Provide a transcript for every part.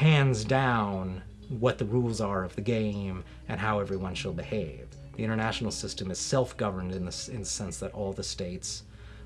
hands down what the rules are of the game and how everyone shall behave. The international system is self-governed in the, in the sense that all the states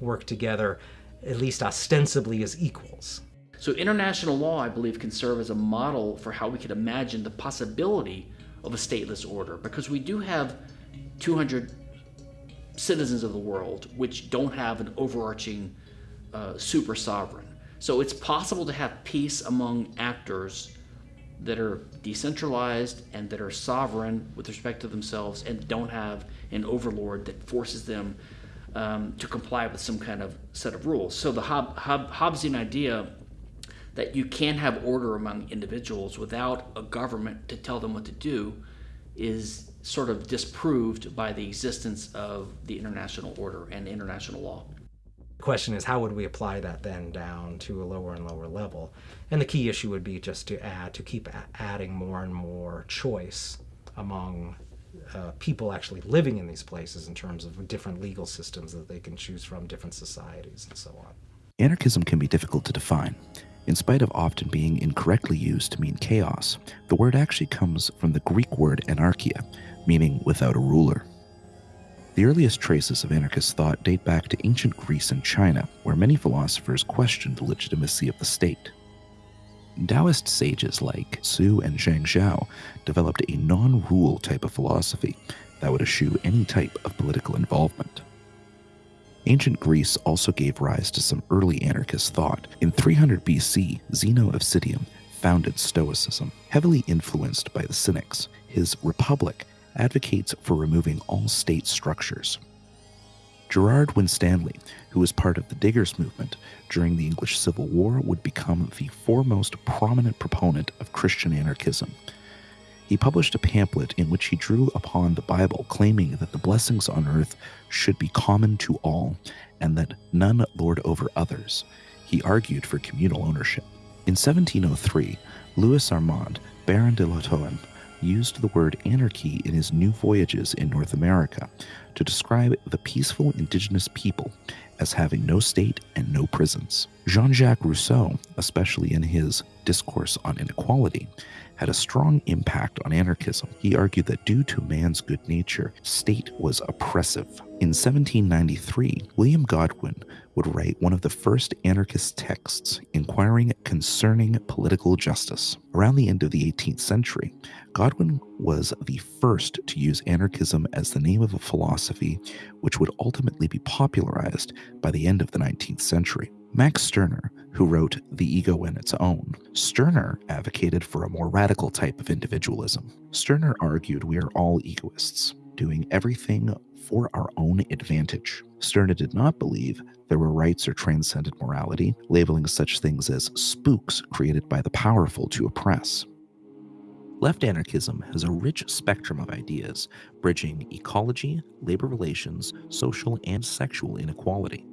work together, at least ostensibly, as equals. So international law, I believe, can serve as a model for how we could imagine the possibility of a stateless order, because we do have 200 citizens of the world which don't have an overarching uh, super sovereign. So it's possible to have peace among actors that are decentralized and that are sovereign with respect to themselves and don't have an overlord that forces them um, to comply with some kind of set of rules. So the Hob Hob Hobbesian idea that you can have order among individuals without a government to tell them what to do is sort of disproved by the existence of the international order and international law. The question is how would we apply that then down to a lower and lower level? And the key issue would be just to add, to keep adding more and more choice among uh, people actually living in these places in terms of different legal systems that they can choose from, different societies, and so on. Anarchism can be difficult to define. In spite of often being incorrectly used to mean chaos, the word actually comes from the Greek word anarchia, meaning without a ruler. The earliest traces of anarchist thought date back to ancient Greece and China, where many philosophers questioned the legitimacy of the state. Taoist sages like Su and Zhuang Zhou developed a non rule type of philosophy that would eschew any type of political involvement. Ancient Greece also gave rise to some early anarchist thought. In 300 BC, Zeno of Citium founded Stoicism. Heavily influenced by the Cynics, his Republic advocates for removing all state structures. Gerard Winstanley, who was part of the Diggers movement during the English Civil War, would become the foremost prominent proponent of Christian anarchism he published a pamphlet in which he drew upon the Bible, claiming that the blessings on earth should be common to all and that none lord over others. He argued for communal ownership. In 1703, Louis Armand, Baron de Lahontan, used the word anarchy in his New Voyages in North America to describe the peaceful indigenous people as having no state and no prisons. Jean Jacques Rousseau, especially in his Discourse on Inequality, had a strong impact on anarchism. He argued that due to man's good nature, state was oppressive. In 1793, William Godwin would write one of the first anarchist texts inquiring concerning political justice. Around the end of the 18th century, Godwin was the first to use anarchism as the name of a philosophy which would ultimately be popularized by the end of the 19th century. Max Stirner, who wrote The Ego and Its Own, Stirner advocated for a more radical type of individualism. Stirner argued we are all egoists, doing everything for our own advantage. Stirner did not believe there were rights or transcendent morality, labeling such things as spooks created by the powerful to oppress. Left anarchism has a rich spectrum of ideas, bridging ecology, labor relations, social and sexual inequality.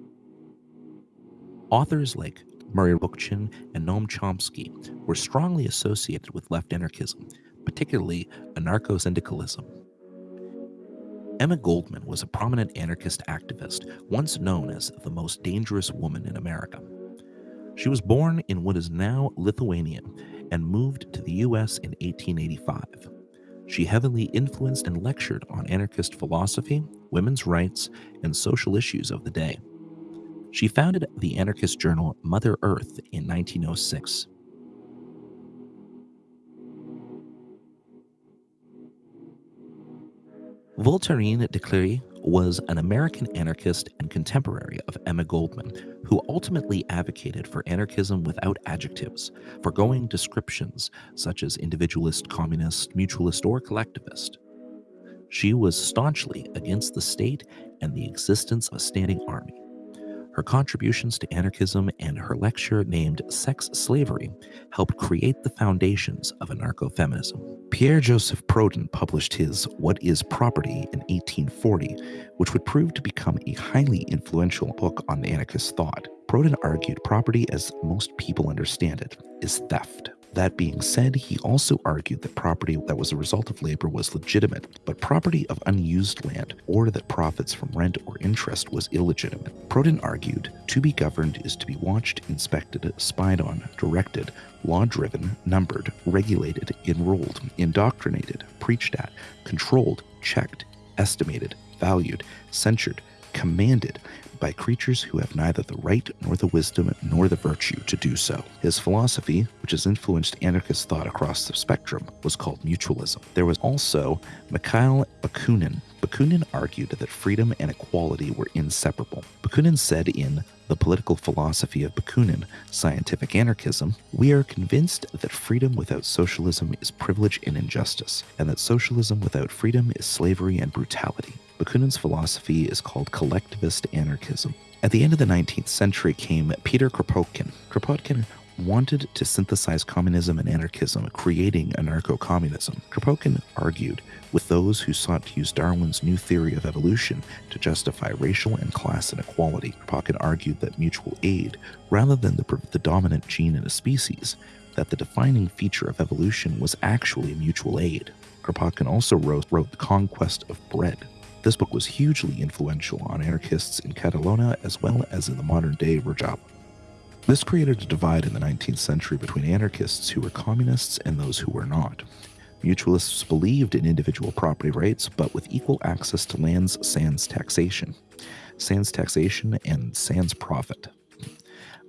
Authors like Murray Bookchin and Noam Chomsky were strongly associated with left anarchism, particularly anarcho syndicalism. Emma Goldman was a prominent anarchist activist, once known as the most dangerous woman in America. She was born in what is now Lithuania and moved to the US in 1885. She heavily influenced and lectured on anarchist philosophy, women's rights, and social issues of the day. She founded the anarchist journal Mother Earth in 1906. Voltairine de Cleyre was an American anarchist and contemporary of Emma Goldman, who ultimately advocated for anarchism without adjectives, foregoing descriptions such as individualist, communist, mutualist, or collectivist. She was staunchly against the state and the existence of a standing army. Her contributions to anarchism and her lecture named Sex Slavery helped create the foundations of anarcho feminism. Pierre Joseph Proudhon published his What is Property in 1840, which would prove to become a highly influential book on anarchist thought. Proudhon argued property, as most people understand it, is theft. That being said, he also argued that property that was a result of labor was legitimate, but property of unused land or that profits from rent or interest was illegitimate. Proudhon argued to be governed is to be watched, inspected, spied on, directed, law driven, numbered, regulated, enrolled, indoctrinated, preached at, controlled, checked, estimated, valued, censured, commanded by creatures who have neither the right nor the wisdom nor the virtue to do so. His philosophy, which has influenced anarchist thought across the spectrum, was called mutualism. There was also Mikhail Bakunin. Bakunin argued that freedom and equality were inseparable. Bakunin said in The Political Philosophy of Bakunin, Scientific Anarchism, we are convinced that freedom without socialism is privilege and injustice, and that socialism without freedom is slavery and brutality. Bakunin's philosophy is called collectivist anarchism. At the end of the 19th century came Peter Kropotkin. Kropotkin wanted to synthesize communism and anarchism, creating anarcho communism. Kropotkin argued with those who sought to use Darwin's new theory of evolution to justify racial and class inequality. Kropotkin argued that mutual aid, rather than the, the dominant gene in a species, that the defining feature of evolution was actually mutual aid. Kropotkin also wrote, wrote The Conquest of Bread, this book was hugely influential on anarchists in Catalonia as well as in the modern day Rojava. This created a divide in the 19th century between anarchists who were communists and those who were not. Mutualists believed in individual property rights, but with equal access to lands sans taxation, sans taxation, and sans profit.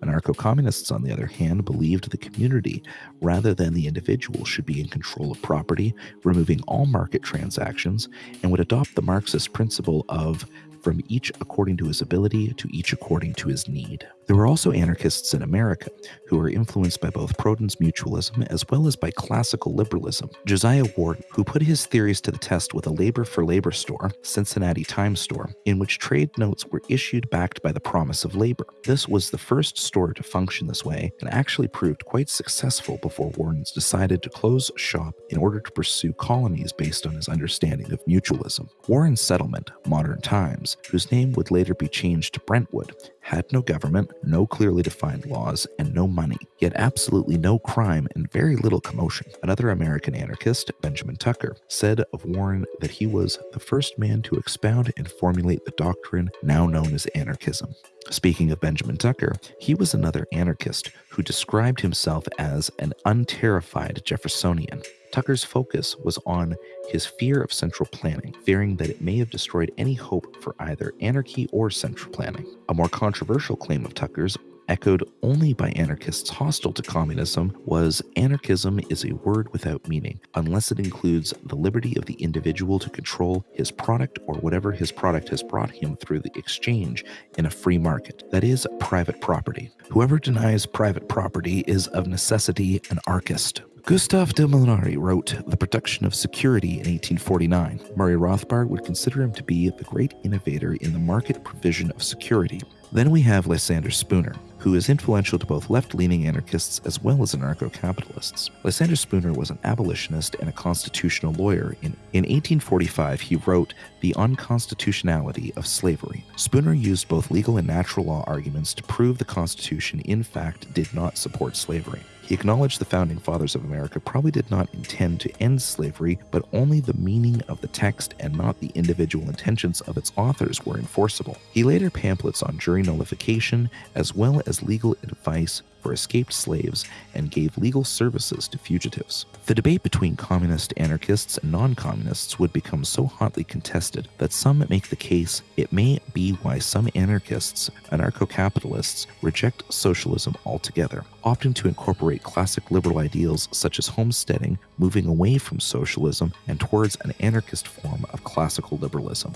Anarcho communists, on the other hand, believed the community rather than the individual should be in control of property, removing all market transactions, and would adopt the Marxist principle of from each according to his ability to each according to his need. There were also anarchists in America who were influenced by both Proudhon's mutualism as well as by classical liberalism. Josiah Warren, who put his theories to the test with a labor for labor store, Cincinnati Times store, in which trade notes were issued backed by the promise of labor. This was the first store to function this way and actually proved quite successful before Warren's decided to close shop in order to pursue colonies based on his understanding of mutualism. Warren's settlement, Modern Times, whose name would later be changed to Brentwood, had no government, no clearly defined laws, and no money, yet absolutely no crime and very little commotion. Another American anarchist, Benjamin Tucker, said of Warren that he was the first man to expound and formulate the doctrine now known as anarchism. Speaking of Benjamin Tucker, he was another anarchist who described himself as an unterrified Jeffersonian. Tucker's focus was on his fear of central planning, fearing that it may have destroyed any hope for either anarchy or central planning. A more controversial claim of Tucker's echoed only by anarchists hostile to communism, was anarchism is a word without meaning, unless it includes the liberty of the individual to control his product or whatever his product has brought him through the exchange in a free market. That is, private property. Whoever denies private property is of necessity an anarchist. Gustave de Molinari wrote The Production of Security in 1849. Murray Rothbard would consider him to be the great innovator in the market provision of security. Then we have Lysander Spooner, who is influential to both left leaning anarchists as well as anarcho capitalists. Lysander Spooner was an abolitionist and a constitutional lawyer. In, in 1845, he wrote The Unconstitutionality of Slavery. Spooner used both legal and natural law arguments to prove the Constitution, in fact, did not support slavery. He acknowledged the founding fathers of America probably did not intend to end slavery, but only the meaning of the text and not the individual intentions of its authors were enforceable. He later pamphlets on jury nullification as well as legal advice for escaped slaves and gave legal services to fugitives. The debate between communist anarchists and non communists would become so hotly contested that some make the case it may be why some anarchists, anarcho capitalists, reject socialism altogether, opting to incorporate classic liberal ideals such as homesteading, moving away from socialism and towards an anarchist form of classical liberalism.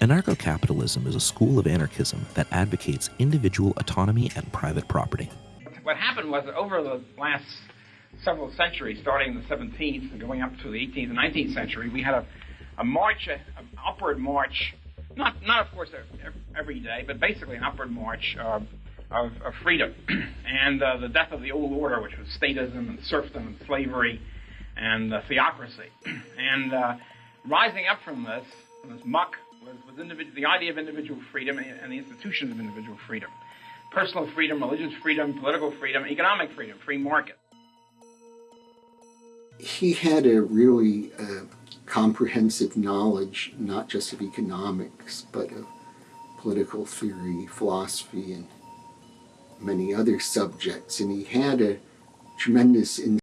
Anarcho capitalism is a school of anarchism that advocates individual autonomy and private property. What happened was that over the last several centuries, starting in the 17th and going up to the 18th and 19th century, we had a, a march, an upward march, not, not of course every day, but basically an upward march uh, of, of, freedom. and uh, the death of the old order, which was statism and serfdom and slavery and uh, theocracy. and uh, rising up from this, from this muck, was, was the idea of individual freedom and the institutions of individual freedom. Personal freedom, religious freedom, political freedom, economic freedom, free market. he had a really uh, comprehensive knowledge, not just of economics, but of political theory, philosophy, and many other subjects. And he had a tremendous